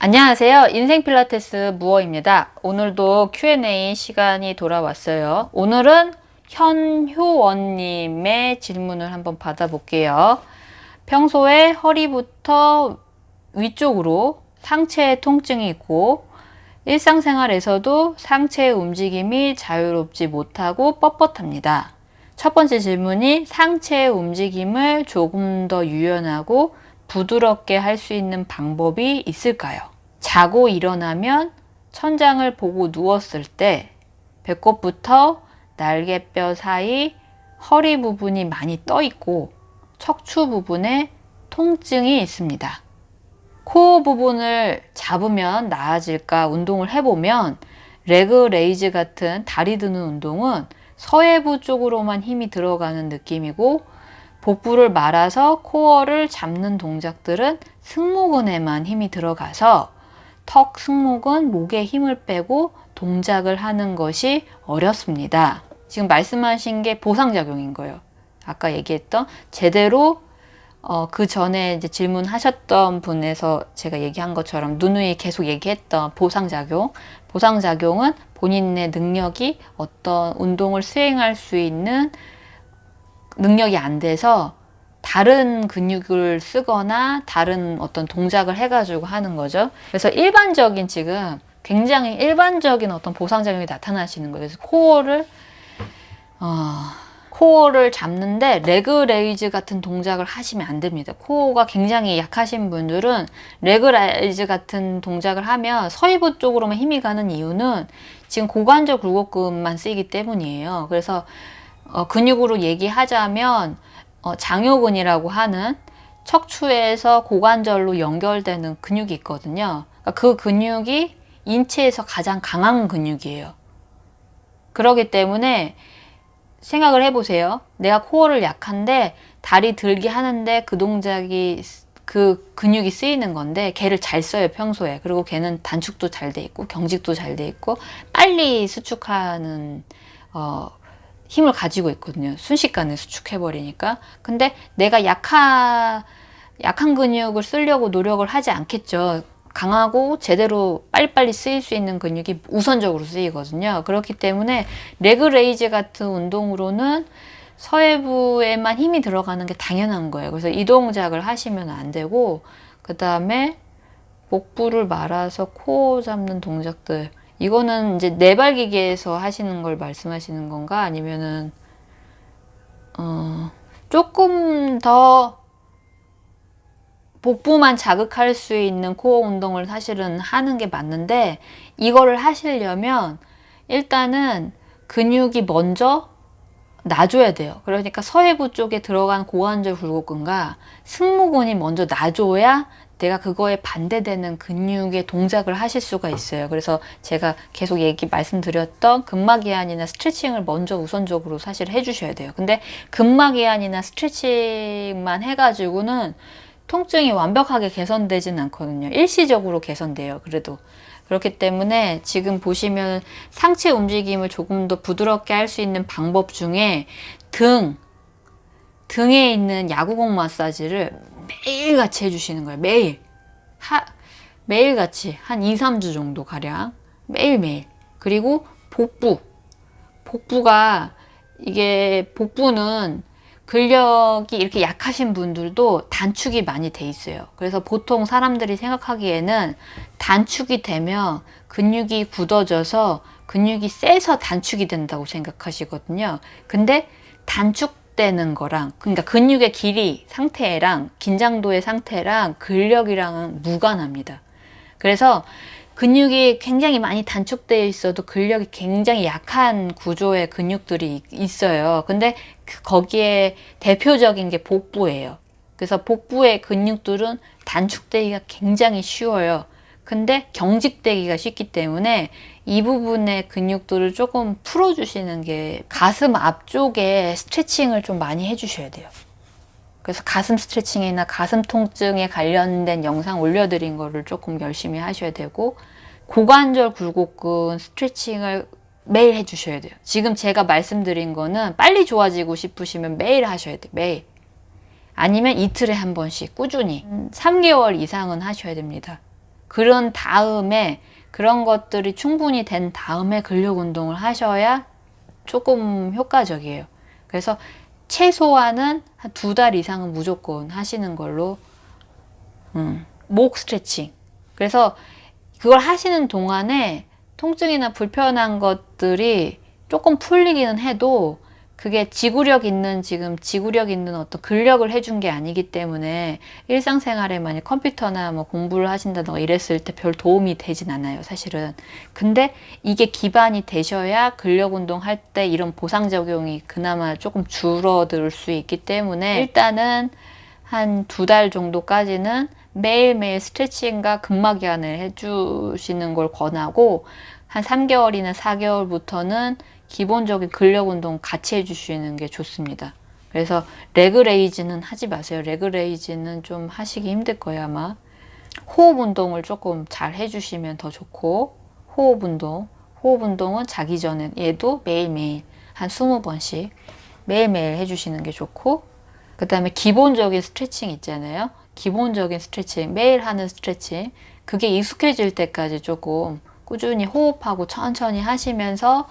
안녕하세요. 인생 필라테스 무어입니다. 오늘도 Q&A 시간이 돌아왔어요. 오늘은 현효원님의 질문을 한번 받아볼게요. 평소에 허리부터 위쪽으로 상체에 통증이 있고 일상생활에서도 상체의 움직임이 자유롭지 못하고 뻣뻣합니다. 첫 번째 질문이 상체의 움직임을 조금 더 유연하고 부드럽게 할 수 있는 방법이 있을까요? 자고 일어나면 천장을 보고 누웠을 때 배꼽부터 날개뼈 사이 허리 부분이 많이 떠 있고 척추 부분에 통증이 있습니다. 코어 부분을 잡으면 나아질까 운동을 해보면 leg raise 같은 다리 드는 운동은 서혜부 쪽으로만 힘이 들어가는 느낌이고 복부를 말아서 코어를 잡는 동작들은 승모근에만 힘이 들어가서 턱 승모근 목에 힘을 빼고 동작을 하는 것이 어렵습니다. 지금 말씀하신 게 보상작용인 거예요. 아까 얘기했던 제대로 어, 그 전에 이제 질문하셨던 분에서 제가 얘기한 것처럼 누누이 계속 얘기했던 보상작용. 보상작용은 본인의 능력이 어떤 운동을 수행할 수 있는 능력이 안 돼서 다른 근육을 쓰거나 다른 어떤 동작을 해가지고 하는 거죠. 그래서 일반적인 지금 굉장히 일반적인 어떤 보상작용이 나타나시는 거예요. 그래서 코어를 어, 코어를 잡는데 leg raise 같은 동작을 하시면 안 됩니다. 코어가 굉장히 약하신 분들은 leg raise 같은 동작을 하면 서혜부 쪽으로만 힘이 가는 이유는 지금 고관절 굴곡근만 쓰이기 때문이에요. 그래서 어, 근육으로 얘기하자면 어, 장요근이라고 하는 척추에서 고관절로 연결되는 근육이 있거든요. 그러니까 그 근육이 인체에서 가장 강한 근육이에요. 그러기 때문에 생각을 해보세요. 내가 코어를 약한데 다리 들기 하는데 그 동작이 그 근육이 쓰이는 건데 걔를 잘 써요 평소에 그리고 걔는 단축도 잘 돼 있고 경직도 잘 돼 있고 빨리 수축하는 어, 힘을 가지고 있거든요. 순식간에 수축해버리니까. 근데 내가 약한, 약한 근육을 쓰려고 노력을 하지 않겠죠. 강하고 제대로 빨리빨리 쓰일 수 있는 근육이 우선적으로 쓰이거든요. 그렇기 때문에 leg raise 같은 운동으로는 서혜부에만 힘이 들어가는 게 당연한 거예요. 그래서 이 동작을 하시면 안 되고 그 다음에 복부를 말아서 코 잡는 동작들 이거는 이제 내발기계에서 하시는 걸 말씀하시는 건가? 아니면은 어, 조금 더 복부만 자극할 수 있는 코어 운동을 사실은 하는 게 맞는데 이거를 하시려면 일단은 근육이 먼저 놔줘야 돼요. 그러니까 서해부 쪽에 들어간 고관절 굴곡근과 승모근이 먼저 놔줘야 내가 그거에 반대되는 근육의 동작을 하실 수가 있어요. 그래서 제가 계속 얘기 말씀드렸던 근막이완이나 스트레칭을 먼저 우선적으로 사실 해주셔야 돼요. 근데 근막이완이나 스트레칭만 해가지고는 통증이 완벽하게 개선되진 않거든요. 일시적으로 개선돼요. 그래도. 그렇기 때문에 지금 보시면 상체 움직임을 조금 더 부드럽게 할 수 있는 방법 중에 등, 등에 있는 야구공 마사지를 매일같이 해주시는 거예요. 매일. 하, 매일같이 한 2, 3주 정도 가량 매일매일. 그리고 복부. 복부가 이게 복부는 근력이 이렇게 약하신 분들도 단축이 많이 돼 있어요. 그래서 보통 사람들이 생각하기에는 단축이 되면 근육이 굳어져서 근육이 세서 단축이 된다고 생각하시거든요. 근데 단축 되는 거랑 그러니까 근육의 길이 상태랑 긴장도의 상태랑 근력이랑은 무관합니다. 그래서 근육이 굉장히 많이 단축되어 있어도 근력이 굉장히 약한 구조의 근육들이 있어요. 근데 그 거기에 대표적인 게 복부예요. 그래서 복부의 근육들은 단축되기가 굉장히 쉬워요. 근데 경직되기가 쉽기 때문에 이 부분의 근육들을 조금 풀어주시는 게 가슴 앞쪽에 스트레칭을 좀 많이 해주셔야 돼요. 그래서 가슴 스트레칭이나 가슴 통증에 관련된 영상 올려드린 거를 조금 열심히 하셔야 되고 고관절 굴곡근 스트레칭을 매일 해주셔야 돼요. 지금 제가 말씀드린 거는 빨리 좋아지고 싶으시면 매일 하셔야 돼요. 매일. 아니면 이틀에 한 번씩 꾸준히 3개월 이상은 하셔야 됩니다. 그런 다음에 그런 것들이 충분히 된 다음에 근력 운동을 하셔야 조금 효과적이에요. 그래서 최소한은 한 두 달 이상은 무조건 하시는 걸로 음, 목 스트레칭. 그래서 그걸 하시는 동안에 통증이나 불편한 것들이 조금 풀리기는 해도 그게 지구력 있는 지금 지구력 있는 어떤 근력을 해준 게 아니기 때문에 일상생활에 만약 컴퓨터나 뭐 공부를 하신다던가 이랬을 때 별 도움이 되진 않아요 사실은. 근데 이게 기반이 되셔야 근력 운동 할 때 이런 보상 적용이 그나마 조금 줄어들 수 있기 때문에 일단은 한 두 달 정도까지는 매일매일 스트레칭과 근막이완을 해주시는 걸 권하고 한 3개월이나 4개월부터는 기본적인 근력 운동 같이 해주시는 게 좋습니다. 그래서 leg raise는 하지 마세요. leg raise는 좀 하시기 힘들 거예요 아마. 호흡 운동을 조금 잘 해주시면 더 좋고 호흡 운동, 호흡 운동은 자기 전에 얘도 매일매일 한 20번씩 매일매일 해주시는 게 좋고 그 다음에 기본적인 스트레칭 있잖아요. 기본적인 스트레칭, 매일 하는 스트레칭 그게 익숙해질 때까지 조금 꾸준히 호흡하고 천천히 하시면서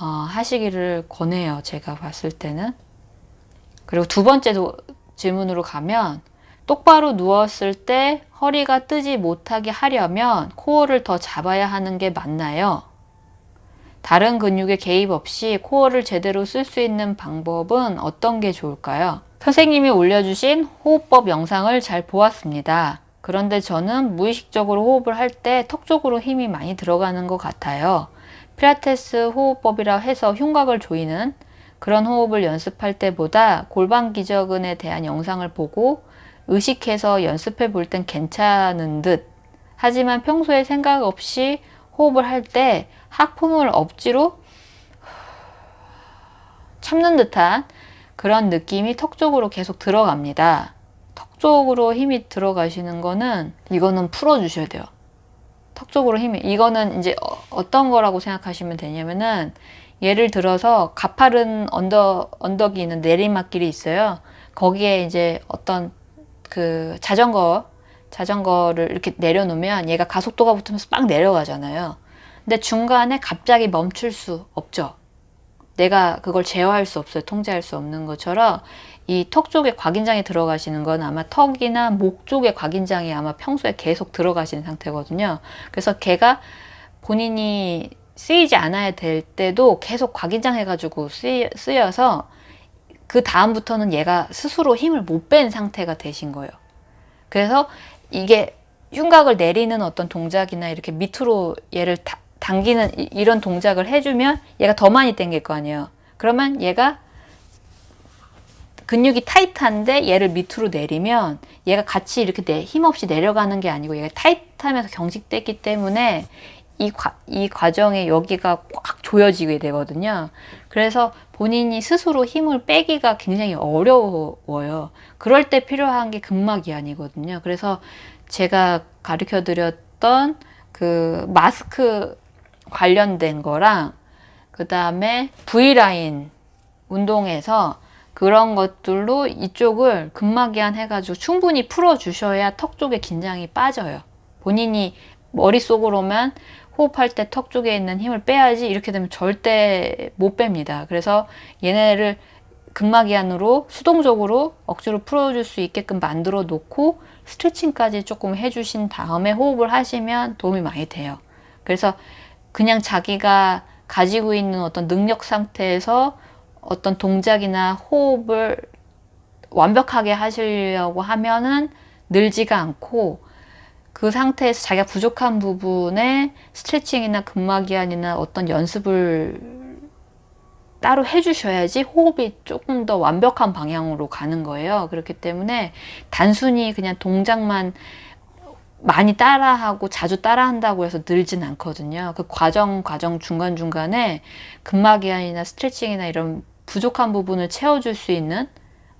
어, 하시기를 권해요. 제가 봤을 때는. 그리고 두 번째 질문으로 가면 똑바로 누웠을 때 허리가 뜨지 못하게 하려면 코어를 더 잡아야 하는 게 맞나요? 다른 근육에 개입 없이 코어를 제대로 쓸 수 있는 방법은 어떤 게 좋을까요? 선생님이 올려주신 호흡법 영상을 잘 보았습니다. 그런데 저는 무의식적으로 호흡을 할 때 턱 쪽으로 힘이 많이 들어가는 것 같아요. 필라테스 호흡법이라 해서 흉곽을 조이는 그런 호흡을 연습할 때보다 골반 기저근에 대한 영상을 보고 의식해서 연습해 볼 땐 괜찮은 듯 하지만 평소에 생각 없이 호흡을 할 때 하품을 억지로 참는 듯한 그런 느낌이 턱 쪽으로 계속 들어갑니다. 턱 쪽으로 힘이 들어가시는 거는 이거는 풀어주셔야 돼요. 턱 쪽으로 힘이 이거는 이제 어, 떤 거라고 생각하시면 되냐면은 예를 들어서 가파른 언덕 언덕이 있는 내리막길이 있어요. 거기에 이제 어떤 그 자전거 자전거를 이렇게 내려놓으면 얘가 가속도가 붙으면서 빡 내려가잖아요. 근데 중간에 갑자기 멈출 수 없죠. 내가 그걸 제어할 수 없어요. 통제할 수 없는 것처럼 이 턱 쪽에 곽인장이 들어가시는 건 아마 턱이나 목 쪽에 곽인장이 아마 평소에 계속 들어가시는 상태거든요. 그래서 걔가 본인이 쓰이지 않아야 될 때도 계속 곽인장 해가지고 쓰여, 쓰여서 그 다음부터는 얘가 스스로 힘을 못 뺀 상태가 되신 거예요. 그래서 이게 흉곽을 내리는 어떤 동작이나 이렇게 밑으로 얘를 다, 당기는 이 런 동작을 해주면 얘가 더 많이 당길 거 아니에요. 그러면 얘가 근육이 타이트한데 얘를 밑으로 내리면 얘가 같이 이렇게 내, 힘없이 내려가는 게 아니고 얘가 타이트하면서 경직됐기 때문에 이, 과, 이 과정에 여기가 꽉 조여지게 되거든요. 그래서 본인이 스스로 힘을 빼기가 굉장히 어려워요. 그럴 때 필요한 게 근막이아니거든요. 그래서 제가 가르쳐 드렸던 그 마스크 관련된 거랑 그 다음에 V라인 운동에서 그런 것들로 이쪽을 근막이완 해가지고 충분히 풀어주셔야 턱 쪽에 긴장이 빠져요. 본인이 머릿속으로만 호흡할 때 턱 쪽에 있는 힘을 빼야지 이렇게 되면 절대 못 뺍니다. 그래서 얘네를 근막이완으로 수동적으로 억지로 풀어줄 수 있게끔 만들어 놓고 스트레칭까지 조금 해주신 다음에 호흡을 하시면 도움이 많이 돼요. 그래서 그냥 자기가 가지고 있는 어떤 능력 상태에서 어떤 동작이나 호흡을 완벽하게 하시려고 하면은 늘지가 않고 그 상태에서 자기가 부족한 부분에 스트레칭이나 근막이완이나 어떤 연습을 따로 해주셔야지 호흡이 조금 더 완벽한 방향으로 가는 거예요. 그렇기 때문에 단순히 그냥 동작만 많이 따라하고 자주 따라한다고 해서 늘진 않거든요. 그 과정 과정 중간중간에 근막이완이나 스트레칭이나 이런 부족한 부분을 채워줄 수 있는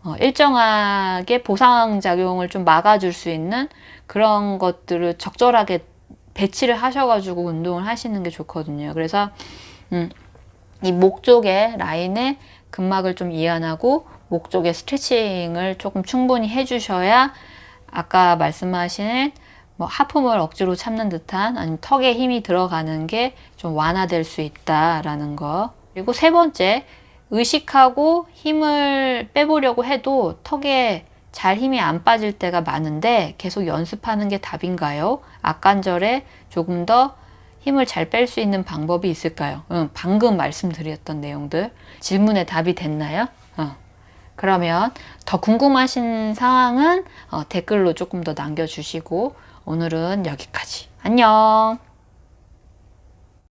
어, 일정하게 보상작용을 좀 막아줄 수 있는 그런 것들을 적절하게 배치를 하셔가지고 운동을 하시는 게 좋거든요. 그래서 음, 이 목 쪽에 라인에 근막을 좀 이완하고 목 쪽에 스트레칭을 조금 충분히 해주셔야 아까 말씀하신 뭐 하품을 억지로 참는 듯한 아니면 턱에 힘이 들어가는 게 좀 완화될 수 있다라는 거. 그리고 세 번째, 의식하고 힘을 빼보려고 해도 턱에 잘 힘이 안 빠질 때가 많은데 계속 연습하는 게 답인가요? 악관절에 조금 더 힘을 잘 뺄 수 있는 방법이 있을까요? 응, 방금 말씀드렸던 내용들 질문에 답이 됐나요? 어. 그러면 더 궁금하신 사항은 어, 댓글로 조금 더 남겨주시고 오늘은 여기까지. 안녕!